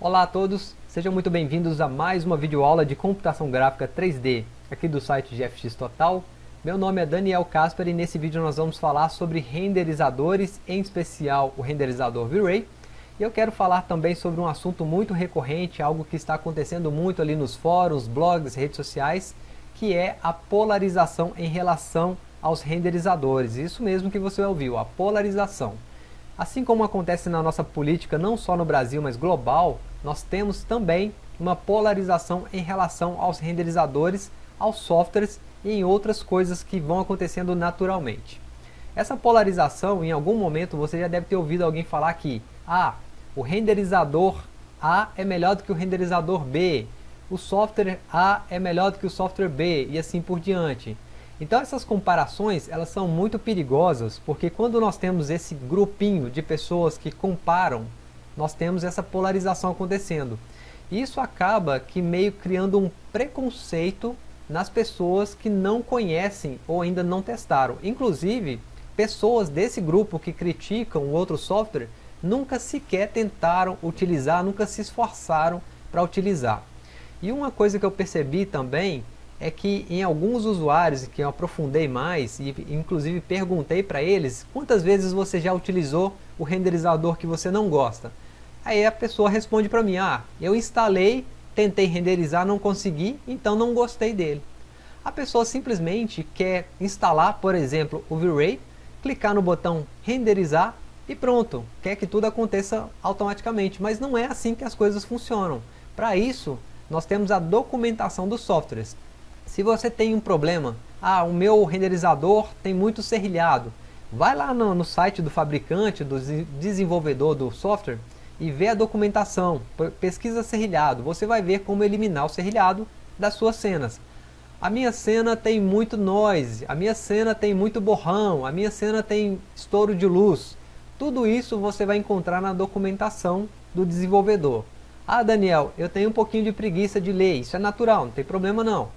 Olá a todos, sejam muito bem-vindos a mais uma videoaula de computação gráfica 3D aqui do site GFX Total. Meu nome é Daniel Casper e nesse vídeo nós vamos falar sobre renderizadores, em especial o renderizador V-Ray. E eu quero falar também sobre um assunto muito recorrente, algo que está acontecendo muito ali nos fóruns, blogs, redes sociais, que é a polarização em relação aos renderizadores. Isso mesmo que você ouviu, a polarização. Assim como acontece na nossa política, não só no Brasil, mas global, nós temos também uma polarização em relação aos renderizadores, aos softwares e em outras coisas que vão acontecendo naturalmente. Essa polarização, em algum momento, você já deve ter ouvido alguém falar que ah, o renderizador A é melhor do que o renderizador B, o software A é melhor do que o software B e assim por diante. Então essas comparações elas são muito perigosas porque quando nós temos esse grupinho de pessoas que comparam, nós temos essa polarização acontecendo. Isso acaba que meio criando um preconceito nas pessoas que não conhecem ou ainda não testaram. Inclusive, pessoas desse grupo que criticam o outro software nunca sequer tentaram utilizar, nunca se esforçaram para utilizar. E uma coisa que eu percebi também é que em alguns usuários que eu aprofundei mais e inclusive perguntei para eles quantas vezes você já utilizou o renderizador que você não gosta. Aí a pessoa responde para mim, ah, eu instalei, tentei renderizar, não consegui, então não gostei dele. A pessoa simplesmente quer instalar, por exemplo, o V-Ray, clicar no botão renderizar e pronto, quer que tudo aconteça automaticamente, mas não é assim que as coisas funcionam. Para isso, nós temos a documentação dos softwares. Se você tem um problema, ah, o meu renderizador tem muito serrilhado, vai lá no, no site do fabricante, do desenvolvedor do software e vê a documentação, pesquisa serrilhado, você vai ver como eliminar o serrilhado das suas cenas. A minha cena tem muito noise, a minha cena tem muito borrão, a minha cena tem estouro de luz. Tudo isso você vai encontrar na documentação do desenvolvedor. Ah Daniel, eu tenho um pouquinho de preguiça de ler, isso é natural, não tem problema não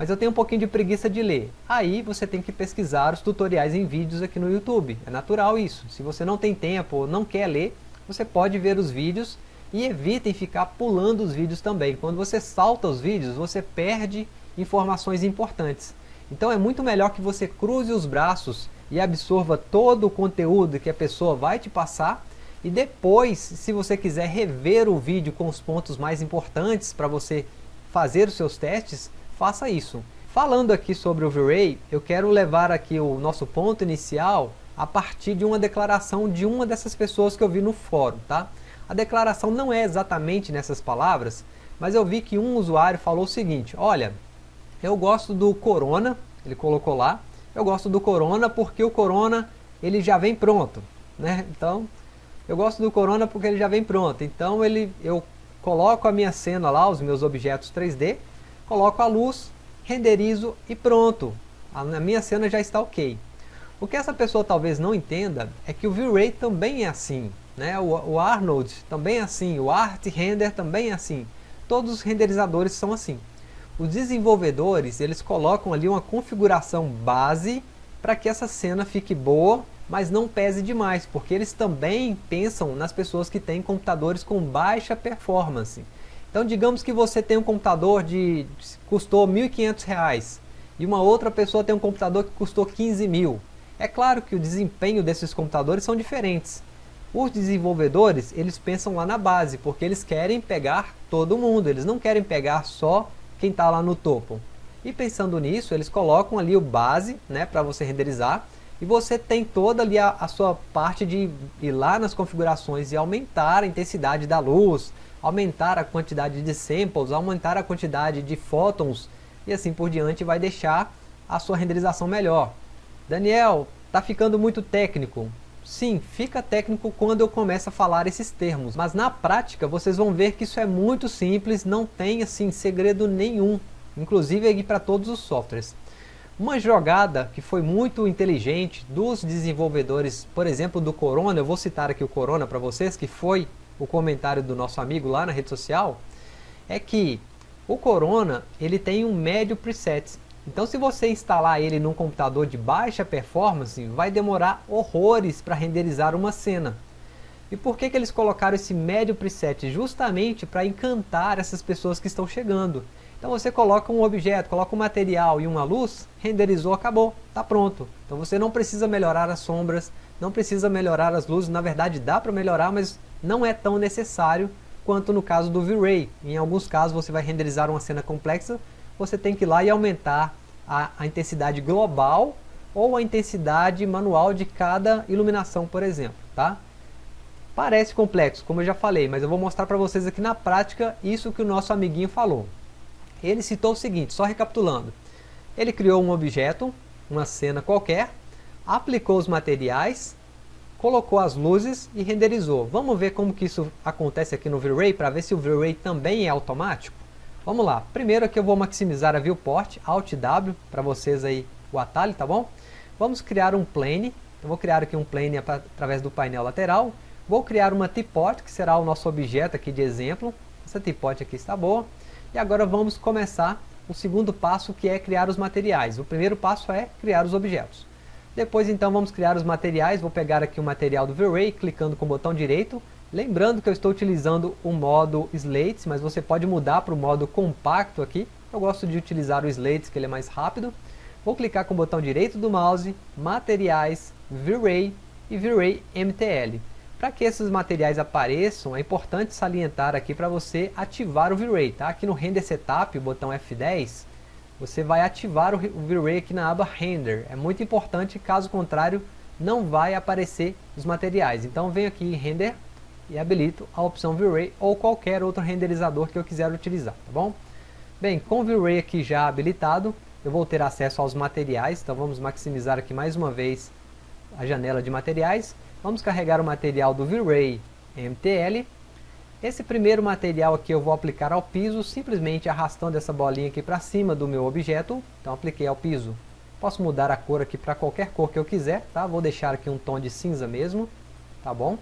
mas eu tenho um pouquinho de preguiça de ler. Aí você tem que pesquisar os tutoriais em vídeos aqui no YouTube. É natural isso. Se você não tem tempo ou não quer ler, você pode ver os vídeos e evitem ficar pulando os vídeos também. Quando você salta os vídeos, você perde informações importantes. Então é muito melhor que você cruze os braços e absorva todo o conteúdo que a pessoa vai te passar e depois, se você quiser rever o vídeo com os pontos mais importantes para você fazer os seus testes, faça isso. Falando aqui sobre o V-Ray, eu quero levar aqui o nosso ponto inicial a partir de uma declaração de uma dessas pessoas que eu vi no fórum, tá? A declaração não é exatamente nessas palavras, mas eu vi que um usuário falou o seguinte, olha, eu gosto do Corona, ele colocou lá, eu gosto do Corona porque o Corona ele já vem pronto, né? Então, eu gosto do Corona porque ele já vem pronto, então ele, eu coloco a minha cena lá, os meus objetos 3D, coloco a luz, renderizo e pronto. A minha cena já está ok. O que essa pessoa talvez não entenda é que o V-Ray também é assim. Né? O, o Arnold também é assim, o Art Render também é assim. Todos os renderizadores são assim. Os desenvolvedores, eles colocam ali uma configuração base para que essa cena fique boa, mas não pese demais, porque eles também pensam nas pessoas que têm computadores com baixa performance. Então digamos que você tem um computador de custou R$ 1.500 e uma outra pessoa tem um computador que custou 15 mil. É claro que o desempenho desses computadores são diferentes. Os desenvolvedores, eles pensam lá na base, porque eles querem pegar todo mundo, eles não querem pegar só quem está lá no topo. E pensando nisso, eles colocam ali o base né, para você renderizar, e você tem toda ali a, a sua parte de ir lá nas configurações e aumentar a intensidade da luz, aumentar a quantidade de samples, aumentar a quantidade de fótons e assim por diante vai deixar a sua renderização melhor. Daniel, tá ficando muito técnico. Sim, fica técnico quando eu começo a falar esses termos, mas na prática vocês vão ver que isso é muito simples, não tem assim segredo nenhum, inclusive aqui para todos os softwares. Uma jogada que foi muito inteligente dos desenvolvedores, por exemplo do Corona, eu vou citar aqui o Corona para vocês, que foi o comentário do nosso amigo lá na rede social, é que o Corona ele tem um médio preset. Então se você instalar ele num computador de baixa performance, vai demorar horrores para renderizar uma cena. E por que, que eles colocaram esse médio preset? Justamente para encantar essas pessoas que estão chegando. Então você coloca um objeto, coloca um material e uma luz, renderizou, acabou, está pronto. Então você não precisa melhorar as sombras, não precisa melhorar as luzes, na verdade dá para melhorar, mas não é tão necessário quanto no caso do V-Ray. Em alguns casos você vai renderizar uma cena complexa, você tem que ir lá e aumentar a, a intensidade global ou a intensidade manual de cada iluminação, por exemplo. Tá? Parece complexo, como eu já falei, mas eu vou mostrar para vocês aqui na prática isso que o nosso amiguinho falou. Ele citou o seguinte, só recapitulando. Ele criou um objeto, uma cena qualquer, aplicou os materiais, colocou as luzes e renderizou. Vamos ver como que isso acontece aqui no V-Ray, para ver se o V-Ray também é automático? Vamos lá, primeiro aqui eu vou maximizar a viewport, Alt W, para vocês aí o atalho, tá bom? Vamos criar um plane, eu vou criar aqui um plane através do painel lateral, Vou criar uma teapot, que será o nosso objeto aqui de exemplo. Essa teapot aqui está boa. E agora vamos começar o segundo passo, que é criar os materiais. O primeiro passo é criar os objetos. Depois então vamos criar os materiais. Vou pegar aqui o material do V-Ray, clicando com o botão direito. Lembrando que eu estou utilizando o modo Slates, mas você pode mudar para o modo compacto aqui. Eu gosto de utilizar o Slates, que ele é mais rápido. Vou clicar com o botão direito do mouse, Materiais, V-Ray e V-Ray MTL. Para que esses materiais apareçam, é importante salientar aqui para você ativar o V-Ray. Tá? Aqui no Render Setup, o botão F10, você vai ativar o V-Ray aqui na aba Render. É muito importante, caso contrário, não vai aparecer os materiais. Então venho aqui em Render e habilito a opção V-Ray ou qualquer outro renderizador que eu quiser utilizar, tá bom? Bem, com o V-Ray aqui já habilitado, eu vou ter acesso aos materiais, então vamos maximizar aqui mais uma vez a janela de materiais Vamos carregar o material do V-Ray MTL. Esse primeiro material aqui eu vou aplicar ao piso, simplesmente arrastando essa bolinha aqui para cima do meu objeto. Então apliquei ao piso. Posso mudar a cor aqui para qualquer cor que eu quiser, tá? Vou deixar aqui um tom de cinza mesmo, tá bom?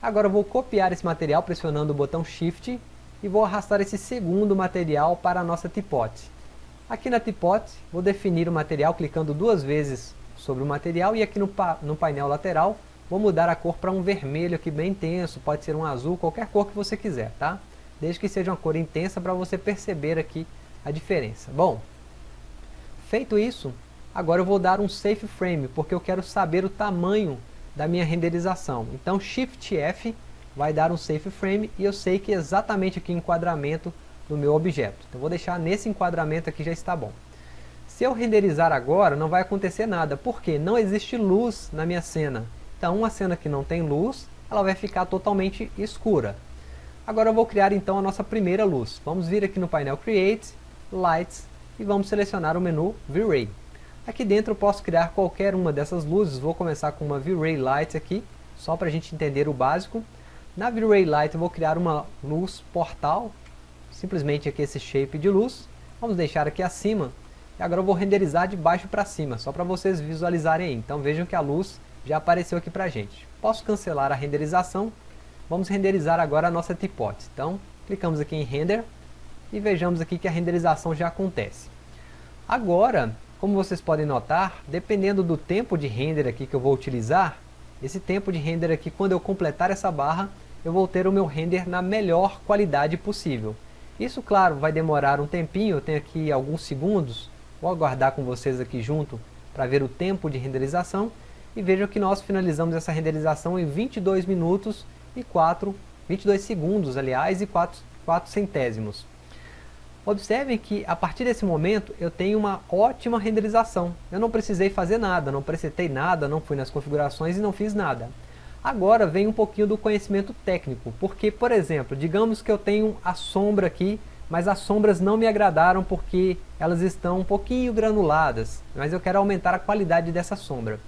Agora vou copiar esse material pressionando o botão Shift e vou arrastar esse segundo material para a nossa tipote. Aqui na tipote, vou definir o material clicando duas vezes sobre o material e aqui no, pa no painel lateral Vou mudar a cor para um vermelho aqui bem intenso, pode ser um azul, qualquer cor que você quiser, tá? Desde que seja uma cor intensa para você perceber aqui a diferença. Bom, feito isso, agora eu vou dar um safe frame, porque eu quero saber o tamanho da minha renderização. Então Shift F vai dar um safe frame e eu sei que exatamente aqui o enquadramento do meu objeto. Então vou deixar nesse enquadramento aqui já está bom. Se eu renderizar agora, não vai acontecer nada, porque não existe luz na minha cena. Então uma cena que não tem luz, ela vai ficar totalmente escura. Agora eu vou criar então a nossa primeira luz. Vamos vir aqui no painel Create, Lights e vamos selecionar o menu V-Ray. Aqui dentro eu posso criar qualquer uma dessas luzes, vou começar com uma V-Ray Light aqui, só para a gente entender o básico. Na V-Ray Light eu vou criar uma luz portal, simplesmente aqui esse shape de luz. Vamos deixar aqui acima, e agora eu vou renderizar de baixo para cima, só para vocês visualizarem aí. Então vejam que a luz já apareceu aqui para a gente. Posso cancelar a renderização. Vamos renderizar agora a nossa teapot. Então, clicamos aqui em Render e vejamos aqui que a renderização já acontece. Agora, como vocês podem notar, dependendo do tempo de render aqui que eu vou utilizar, esse tempo de render aqui, quando eu completar essa barra, eu vou ter o meu render na melhor qualidade possível. Isso, claro, vai demorar um tempinho, eu tenho aqui alguns segundos, vou aguardar com vocês aqui junto para ver o tempo de renderização e vejam que nós finalizamos essa renderização em 22 minutos e 4, 22 segundos, aliás, e 4, 4 centésimos. Observem que a partir desse momento eu tenho uma ótima renderização. Eu não precisei fazer nada, não presetei nada, não fui nas configurações e não fiz nada. Agora vem um pouquinho do conhecimento técnico, porque, por exemplo, digamos que eu tenho a sombra aqui, mas as sombras não me agradaram porque elas estão um pouquinho granuladas, mas eu quero aumentar a qualidade dessa sombra.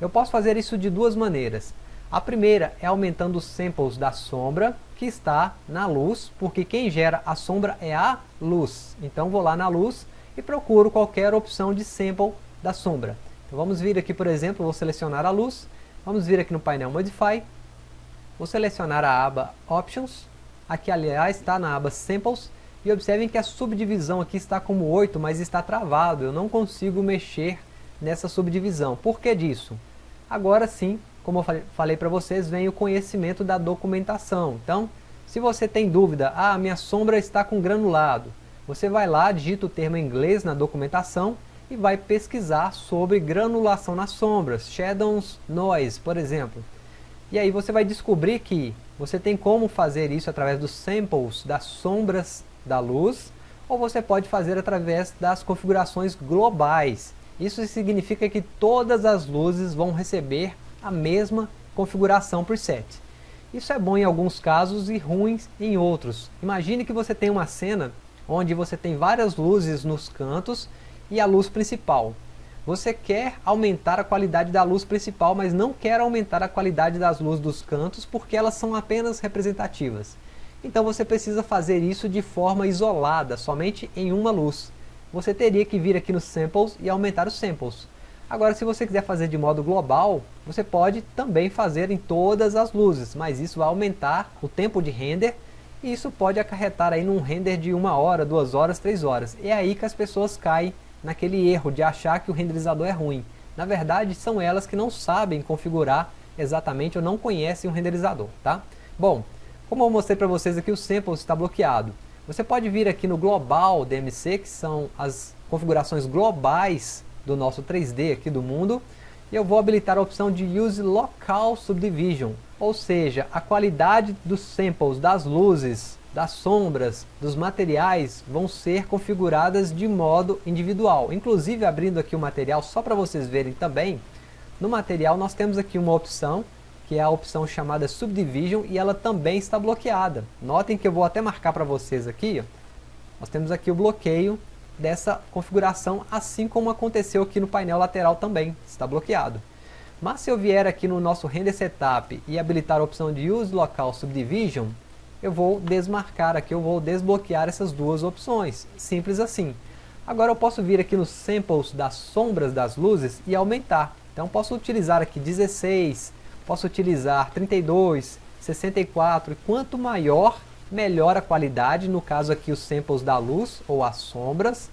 Eu posso fazer isso de duas maneiras. A primeira é aumentando os samples da sombra que está na luz, porque quem gera a sombra é a luz. Então vou lá na luz e procuro qualquer opção de sample da sombra. Então vamos vir aqui, por exemplo, vou selecionar a luz, vamos vir aqui no painel Modify, vou selecionar a aba Options, aqui aliás está na aba Samples, e observem que a subdivisão aqui está como 8, mas está travado, eu não consigo mexer nessa subdivisão. Por que disso? Agora sim, como eu falei para vocês, vem o conhecimento da documentação. Então, se você tem dúvida, ah, minha sombra está com granulado, você vai lá, digita o termo em inglês na documentação e vai pesquisar sobre granulação nas sombras, shadows noise, por exemplo. E aí você vai descobrir que você tem como fazer isso através dos samples das sombras da luz, ou você pode fazer através das configurações globais. Isso significa que todas as luzes vão receber a mesma configuração preset. Isso é bom em alguns casos e ruins em outros. Imagine que você tem uma cena onde você tem várias luzes nos cantos e a luz principal. Você quer aumentar a qualidade da luz principal, mas não quer aumentar a qualidade das luzes dos cantos porque elas são apenas representativas. Então você precisa fazer isso de forma isolada, somente em uma luz. Você teria que vir aqui nos Samples e aumentar os Samples. Agora, se você quiser fazer de modo global, você pode também fazer em todas as luzes, mas isso vai aumentar o tempo de render e isso pode acarretar aí num render de uma hora, duas horas, três horas. É aí que as pessoas caem naquele erro de achar que o renderizador é ruim. Na verdade, são elas que não sabem configurar exatamente ou não conhecem o renderizador, tá? Bom, como eu mostrei para vocês aqui, o sample está bloqueado. Você pode vir aqui no Global DMC, que são as configurações globais do nosso 3D aqui do mundo, e eu vou habilitar a opção de Use Local Subdivision, ou seja, a qualidade dos samples, das luzes, das sombras, dos materiais vão ser configuradas de modo individual. Inclusive, abrindo aqui o material só para vocês verem também, no material nós temos aqui uma opção, que é a opção chamada Subdivision, e ela também está bloqueada. Notem que eu vou até marcar para vocês aqui, ó. nós temos aqui o bloqueio dessa configuração, assim como aconteceu aqui no painel lateral também, está bloqueado. Mas se eu vier aqui no nosso Render Setup e habilitar a opção de Use Local Subdivision, eu vou desmarcar aqui, eu vou desbloquear essas duas opções, simples assim. Agora eu posso vir aqui nos Samples das sombras das luzes e aumentar. Então posso utilizar aqui 16, posso utilizar 32, 64, e quanto maior melhor a qualidade, no caso aqui os samples da luz ou as sombras,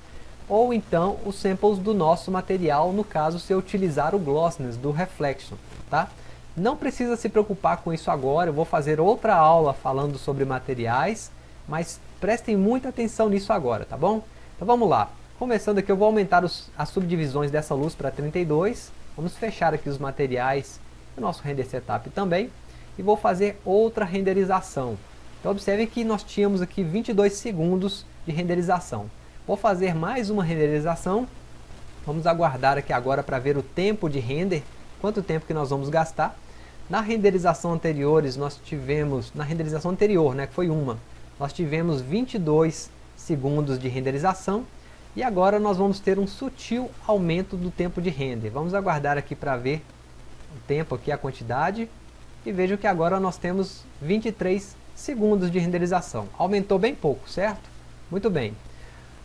ou então os samples do nosso material, no caso se eu utilizar o glossiness do reflection, tá? Não precisa se preocupar com isso agora, eu vou fazer outra aula falando sobre materiais, mas prestem muita atenção nisso agora, tá bom? Então vamos lá, começando aqui eu vou aumentar os, as subdivisões dessa luz para 32, vamos fechar aqui os materiais do nosso render setup também, e vou fazer outra renderização. Então observem que nós tínhamos aqui 22 segundos de renderização. Vou fazer mais uma renderização. Vamos aguardar aqui agora para ver o tempo de render, quanto tempo que nós vamos gastar. Na renderização anteriores nós tivemos, na renderização anterior, né, que foi uma, nós tivemos 22 segundos de renderização e agora nós vamos ter um sutil aumento do tempo de render. Vamos aguardar aqui para ver o tempo aqui, a quantidade e vejam que agora nós temos 23 segundos de renderização. Aumentou bem pouco, certo? Muito bem.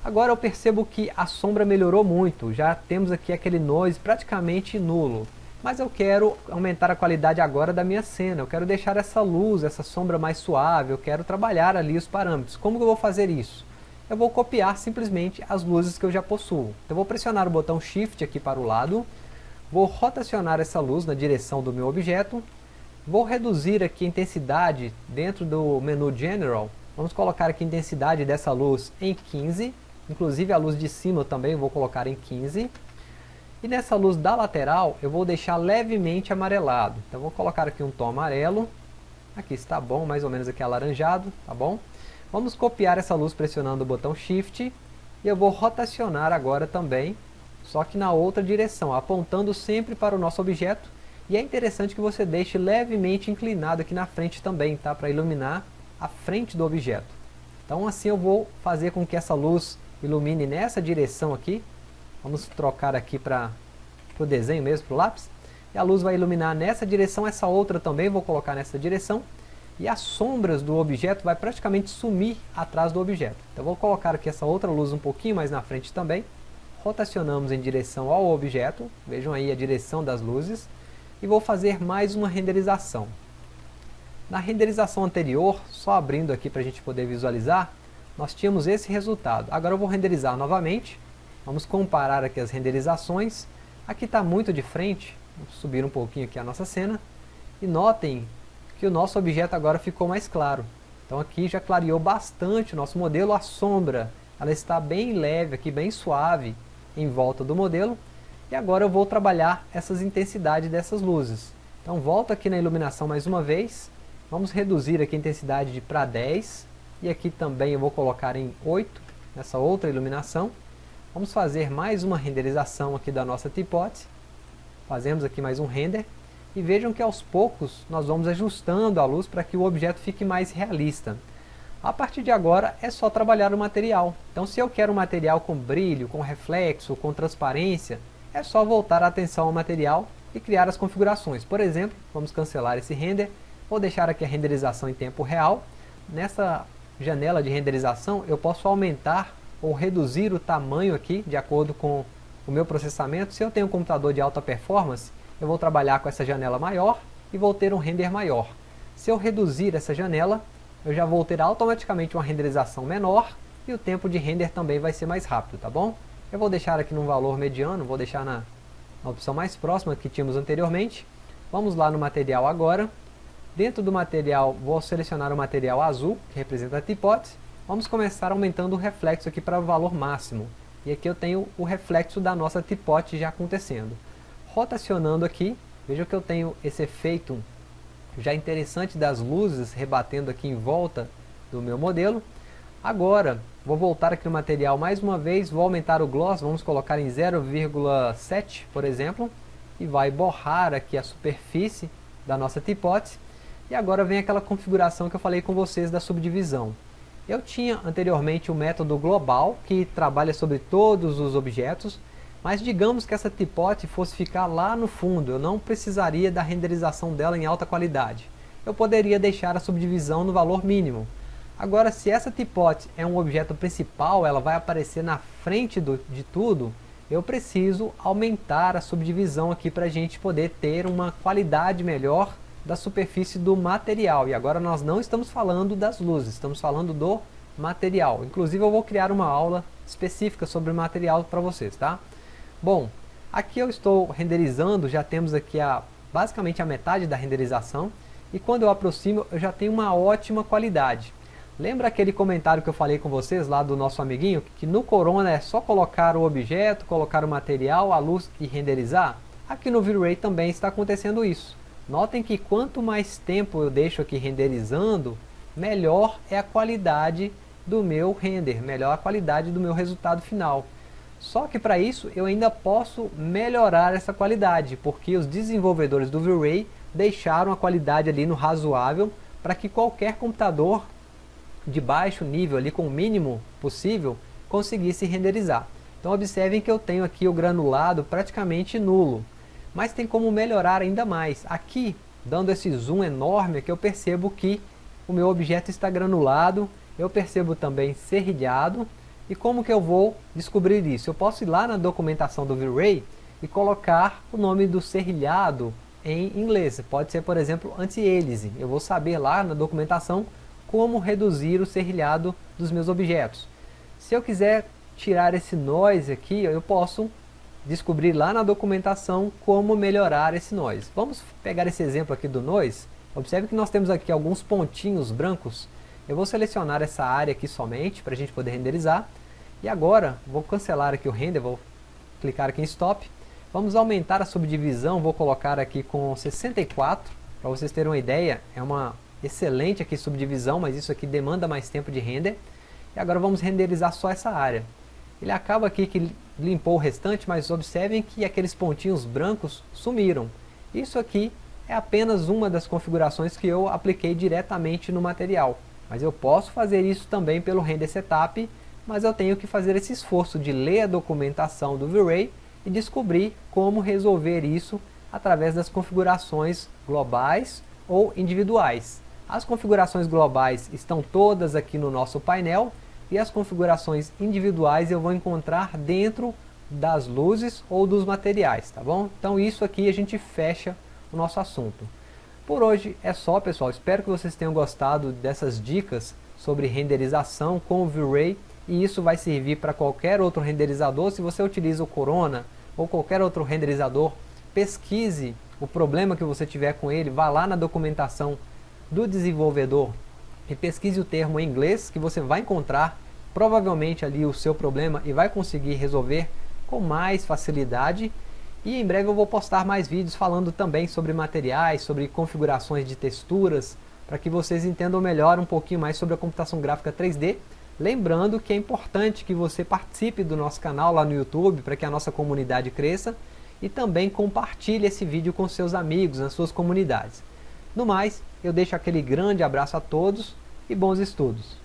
Agora eu percebo que a sombra melhorou muito, já temos aqui aquele noise praticamente nulo. Mas eu quero aumentar a qualidade agora da minha cena, eu quero deixar essa luz, essa sombra mais suave, eu quero trabalhar ali os parâmetros. Como que eu vou fazer isso? Eu vou copiar simplesmente as luzes que eu já possuo. Então eu vou pressionar o botão Shift aqui para o lado, vou rotacionar essa luz na direção do meu objeto, Vou reduzir aqui a intensidade dentro do menu General. Vamos colocar aqui a intensidade dessa luz em 15. Inclusive a luz de cima também vou colocar em 15. E nessa luz da lateral eu vou deixar levemente amarelado. Então vou colocar aqui um tom amarelo. Aqui está bom, mais ou menos aqui alaranjado, tá bom? Vamos copiar essa luz pressionando o botão Shift. E eu vou rotacionar agora também, só que na outra direção, apontando sempre para o nosso objeto e é interessante que você deixe levemente inclinado aqui na frente também, tá? Para iluminar a frente do objeto. Então assim eu vou fazer com que essa luz ilumine nessa direção aqui. Vamos trocar aqui para o desenho mesmo, para o lápis. E a luz vai iluminar nessa direção, essa outra também vou colocar nessa direção. E as sombras do objeto vai praticamente sumir atrás do objeto. Então vou colocar aqui essa outra luz um pouquinho mais na frente também. Rotacionamos em direção ao objeto. Vejam aí a direção das luzes e vou fazer mais uma renderização. Na renderização anterior, só abrindo aqui para a gente poder visualizar, nós tínhamos esse resultado. Agora eu vou renderizar novamente, vamos comparar aqui as renderizações. Aqui está muito de frente, vamos subir um pouquinho aqui a nossa cena. E notem que o nosso objeto agora ficou mais claro. Então aqui já clareou bastante o nosso modelo, a sombra ela está bem leve aqui, bem suave em volta do modelo. E agora eu vou trabalhar essas intensidades dessas luzes. Então volto aqui na iluminação mais uma vez, vamos reduzir aqui a intensidade de para 10, e aqui também eu vou colocar em 8, nessa outra iluminação. Vamos fazer mais uma renderização aqui da nossa teapot. Fazemos aqui mais um render. E vejam que aos poucos nós vamos ajustando a luz para que o objeto fique mais realista. A partir de agora é só trabalhar o material. Então se eu quero um material com brilho, com reflexo, com transparência, é só voltar a atenção ao material e criar as configurações. Por exemplo, vamos cancelar esse render, vou deixar aqui a renderização em tempo real. Nessa janela de renderização eu posso aumentar ou reduzir o tamanho aqui de acordo com o meu processamento. Se eu tenho um computador de alta performance, eu vou trabalhar com essa janela maior e vou ter um render maior. Se eu reduzir essa janela, eu já vou ter automaticamente uma renderização menor e o tempo de render também vai ser mais rápido, tá bom? Eu vou deixar aqui num valor mediano, vou deixar na, na opção mais próxima que tínhamos anteriormente. Vamos lá no material agora, Dentro do material, vou selecionar o material azul, que representa a teapot. Vamos começar aumentando o reflexo aqui para o valor máximo. E aqui eu tenho o reflexo da nossa teapot já acontecendo. Rotacionando aqui, veja que eu tenho esse efeito já interessante das luzes rebatendo aqui em volta do meu modelo. Agora, vou voltar aqui no material mais uma vez, vou aumentar o gloss, vamos colocar em 0,7, por exemplo, e vai borrar aqui a superfície da nossa teapot e agora vem aquela configuração que eu falei com vocês da subdivisão. Eu tinha anteriormente o método global, que trabalha sobre todos os objetos, mas digamos que essa teapot fosse ficar lá no fundo, eu não precisaria da renderização dela em alta qualidade. Eu poderia deixar a subdivisão no valor mínimo. Agora, se essa teapot é um objeto principal, ela vai aparecer na frente do, de tudo, eu preciso aumentar a subdivisão aqui para a gente poder ter uma qualidade melhor da superfície do material. E agora nós não estamos falando das luzes, estamos falando do material. Inclusive eu vou criar uma aula específica sobre material para vocês, tá? Bom, aqui eu estou renderizando, já temos aqui a, basicamente a metade da renderização. E quando eu aproximo, eu já tenho uma ótima qualidade. Lembra aquele comentário que eu falei com vocês lá do nosso amiguinho? Que no Corona é só colocar o objeto, colocar o material, a luz e renderizar? Aqui no V-Ray também está acontecendo isso. Notem que quanto mais tempo eu deixo aqui renderizando, melhor é a qualidade do meu render, melhor a qualidade do meu resultado final. Só que para isso eu ainda posso melhorar essa qualidade, porque os desenvolvedores do V-Ray deixaram a qualidade ali no razoável para que qualquer computador de baixo nível, ali com o mínimo possível, conseguisse renderizar. Então observem que eu tenho aqui o granulado praticamente nulo mas tem como melhorar ainda mais. Aqui, dando esse zoom enorme, aqui eu percebo que o meu objeto está granulado, eu percebo também serrilhado, e como que eu vou descobrir isso? Eu posso ir lá na documentação do V-Ray e colocar o nome do serrilhado em inglês. Pode ser, por exemplo, anti-hélice. Eu vou saber lá na documentação como reduzir o serrilhado dos meus objetos. Se eu quiser tirar esse noise aqui, eu posso descobrir lá na documentação como melhorar esse noise. Vamos pegar esse exemplo aqui do noise. Observe que nós temos aqui alguns pontinhos brancos. Eu vou selecionar essa área aqui somente para a gente poder renderizar. E agora, vou cancelar aqui o render, vou clicar aqui em stop. Vamos aumentar a subdivisão, vou colocar aqui com 64. Para vocês terem uma ideia, é uma excelente aqui subdivisão, mas isso aqui demanda mais tempo de render. E agora vamos renderizar só essa área. Ele acaba aqui que limpou o restante, mas observem que aqueles pontinhos brancos sumiram. Isso aqui é apenas uma das configurações que eu apliquei diretamente no material. Mas eu posso fazer isso também pelo Render Setup, mas eu tenho que fazer esse esforço de ler a documentação do V-Ray e descobrir como resolver isso através das configurações globais ou individuais. As configurações globais estão todas aqui no nosso painel, e as configurações individuais eu vou encontrar dentro das luzes ou dos materiais, tá bom? Então isso aqui a gente fecha o nosso assunto. Por hoje é só pessoal, espero que vocês tenham gostado dessas dicas sobre renderização com o V-Ray e isso vai servir para qualquer outro renderizador, se você utiliza o Corona ou qualquer outro renderizador, pesquise o problema que você tiver com ele, vá lá na documentação do desenvolvedor e pesquise o termo em inglês que você vai encontrar provavelmente ali o seu problema e vai conseguir resolver com mais facilidade e em breve eu vou postar mais vídeos falando também sobre materiais, sobre configurações de texturas, para que vocês entendam melhor um pouquinho mais sobre a computação gráfica 3D. Lembrando que é importante que você participe do nosso canal lá no YouTube, para que a nossa comunidade cresça, e também compartilhe esse vídeo com seus amigos, nas suas comunidades. No mais, eu deixo aquele grande abraço a todos e bons estudos!